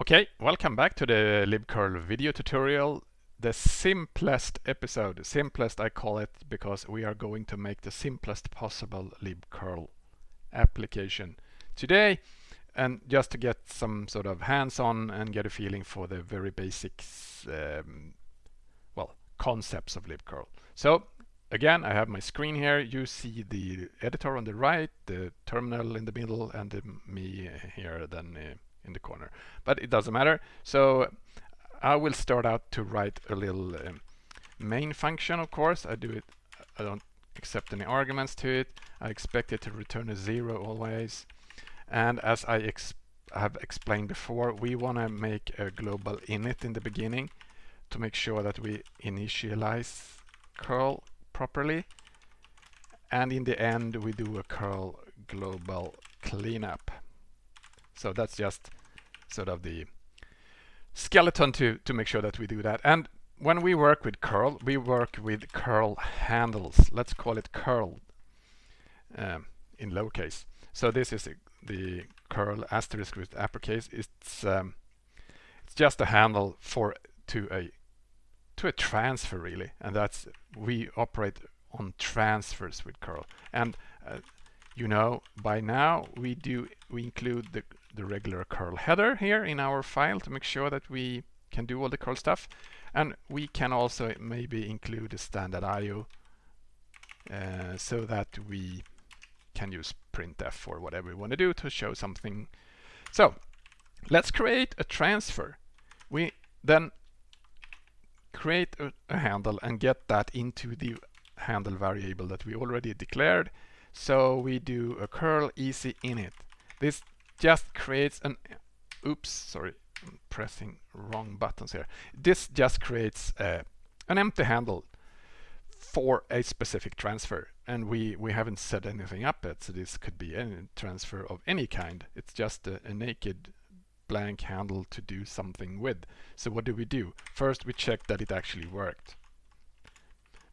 Okay, welcome back to the libcurl video tutorial. The simplest episode, simplest I call it because we are going to make the simplest possible libcurl application today and just to get some sort of hands-on and get a feeling for the very basics, um, well, concepts of libcurl. So again, I have my screen here. You see the editor on the right, the terminal in the middle, and the, me here then uh, in the corner. But it doesn't matter. So I will start out to write a little um, main function, of course. I do it, I don't accept any arguments to it. I expect it to return a zero always. And as I ex have explained before, we want to make a global init in the beginning to make sure that we initialize curl properly. And in the end, we do a curl global cleanup. So that's just sort of the skeleton to, to make sure that we do that. And when we work with curl, we work with curl handles. Let's call it curl um, in lowercase. So this is a, the curl asterisk with uppercase. It's um, it's just a handle for to a to a transfer really, and that's we operate on transfers with curl. And uh, you know by now we do we include the the regular curl header here in our file to make sure that we can do all the curl stuff. And we can also maybe include a standard IO uh, so that we can use printf or whatever we want to do to show something. So let's create a transfer. We then create a, a handle and get that into the handle variable that we already declared. So we do a curl easy init. This just creates an oops sorry I'm pressing wrong buttons here. This just creates uh, an empty handle for a specific transfer and we we haven't set anything up yet so this could be any transfer of any kind. It's just a, a naked blank handle to do something with. So what do we do? First we check that it actually worked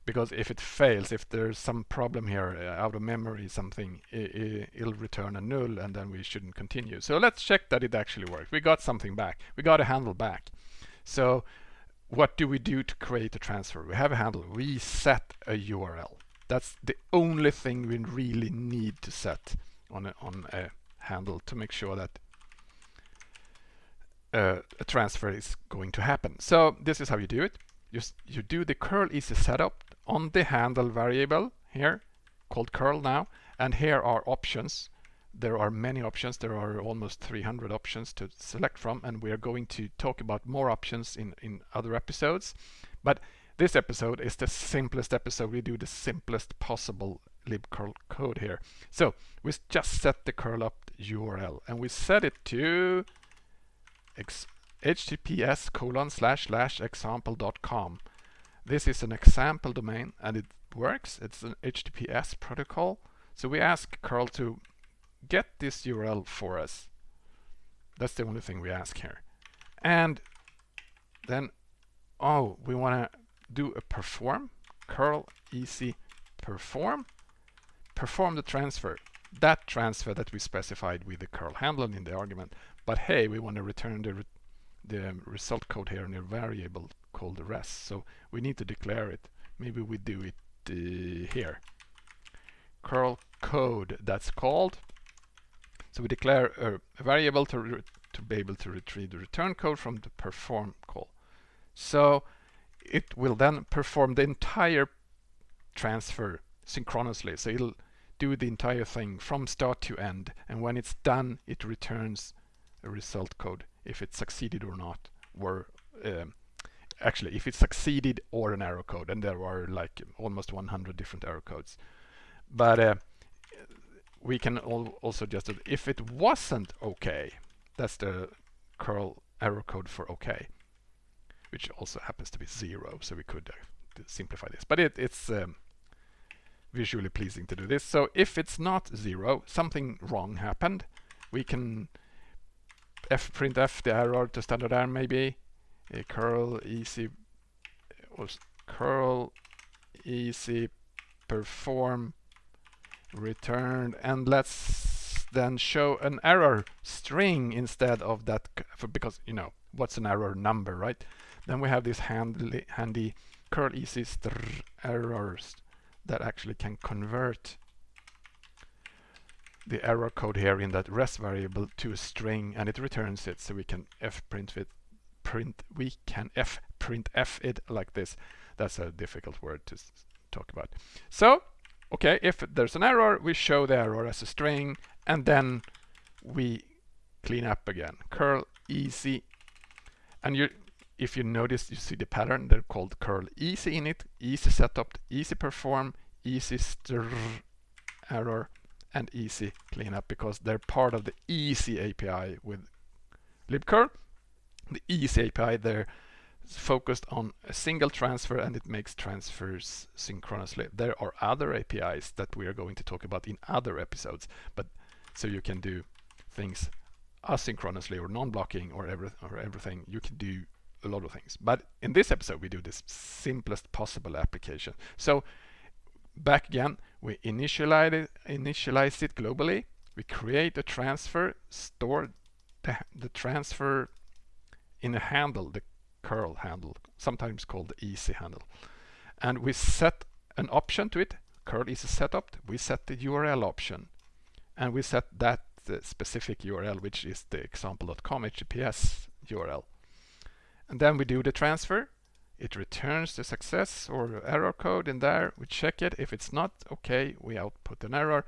because if it fails, if there's some problem here uh, out of memory, something, it, will return a null and then we shouldn't continue. So let's check that it actually worked. We got something back. We got a handle back. So what do we do to create a transfer? We have a handle. We set a URL. That's the only thing we really need to set on a, on a handle to make sure that uh, a transfer is going to happen. So this is how you do it. You, you do the curl easy setopt on the handle variable here called curl now and here are options. There are many options. There are almost 300 options to select from and we are going to talk about more options in in other episodes. But this episode is the simplest episode. We do the simplest possible libcurl code here. So we just set the CURLOPT_URL and we set it to https colon slash slash example.com this is an example domain and it works. It's an HTTPS protocol. So we ask curl to get this URL for us. That's the only thing we ask here. And then, oh, we want to do a perform, curl easy perform, perform the transfer. That transfer that we specified with the curl handler in the argument. But hey, we want to return the, re the result code here in a variable called the rest. So we need to declare it. Maybe we do it uh, here. curl code that's called. So we declare a, a variable to, to be able to retrieve the return code from the perform call. So it will then perform the entire transfer synchronously. So it'll do the entire thing from start to end. And when it's done, it returns a result code if it succeeded or not, were um, actually if it succeeded or an error code and there are like almost 100 different error codes. But uh, we can al also just if it wasn't okay that's the curl error code for okay which also happens to be zero so we could uh, simplify this. But it, it's um, visually pleasing to do this. So if it's not zero something wrong happened we can f print f the error to standard error maybe a curl easy uh, was curl easy perform returned and let's then show an error string instead of that, because you know what's an error number, right? Then we have this handy, handy curl easy strerror that actually can convert the error code here in that res variable to a string and it returns it so we can f print it print we can f print f it like this. That's a difficult word to talk about. So okay if there's an error we show the error as a string and then we clean up again. Curl easy. And you if you notice you see the pattern they're called curl easy init easy setopt easy perform easy stir error and easy cleanup because they're part of the easy API with libcurl. The easy API they're focused on a single transfer and it makes transfers synchronously. There are other APIs that we are going to talk about in other episodes, but so you can do things asynchronously or non-blocking or, every, or everything. You can do a lot of things. But in this episode, we do this simplest possible application. So back again, we initialize it, initialize it globally. We create a transfer, store the, the transfer in a handle, the curl handle, sometimes called the easy handle. And we set an option to it, curl easy setopt. We set the URL option and we set that uh, specific URL, which is the example.com HTTPS URL. And then we do the transfer it returns the success or error code in there. We check it. If it's not okay, we output an error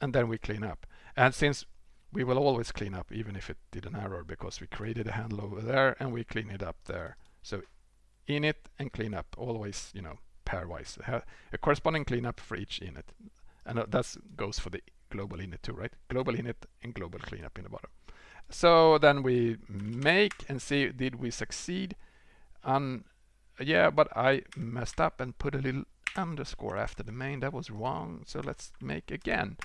and then we clean up. And since we will always clean up even if it did an error because we created a handle over there and we clean it up there. So init and cleanup always, you know, pairwise. A corresponding cleanup for each init. And uh, that goes for the global init too, right? Global init and global cleanup in the bottom. So then we make and see did we succeed on yeah, but I messed up and put a little underscore after the main. That was wrong. So let's make again.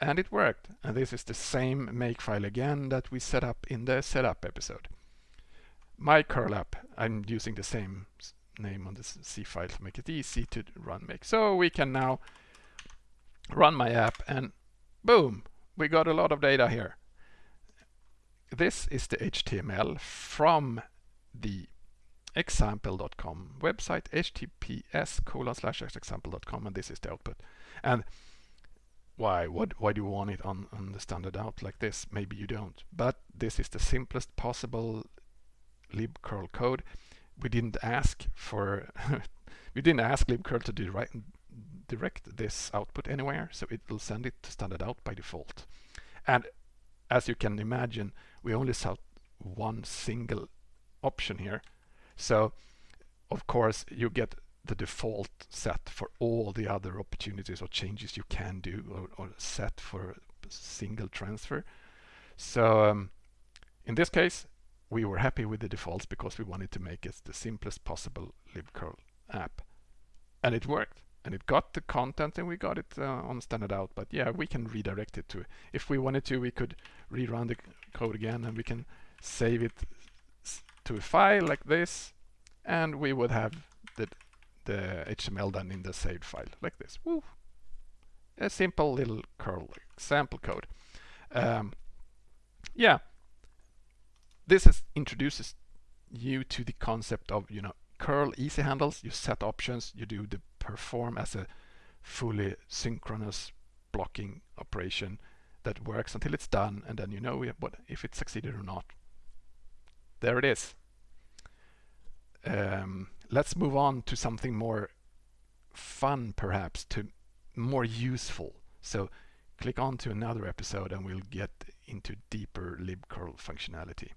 And it worked. And this is the same make file again that we set up in the setup episode. My curl app, I'm using the same name on this C file to make it easy to run make. So we can now run my app and boom, we got a lot of data here. This is the HTML from the example.com website https colon slash example.com and this is the output. And why what why do you want it on on the standard out like this? Maybe you don't. But this is the simplest possible libcurl code. We didn't ask for we didn't ask libcurl to direct direct this output anywhere so it will send it to standard out by default. And as you can imagine we only saw one single option here so of course you get the default set for all the other opportunities or changes you can do or, or set for a single transfer. So um, in this case, we were happy with the defaults because we wanted to make it the simplest possible libcurl app. And it worked. And it got the content and we got it uh, on standard out. But yeah, we can redirect it to, if we wanted to, we could rerun the code again and we can save it to a file like this and we would have the, the HTML done in the saved file like this. Woo. A simple little curl example code. Um, yeah, this is, introduces you to the concept of you know curl easy handles. You set options. You do the perform as a fully synchronous blocking operation that works until it's done, and then you know what if it succeeded or not. There it is. Um, let's move on to something more fun, perhaps, to more useful. So click on to another episode and we'll get into deeper libcurl functionality.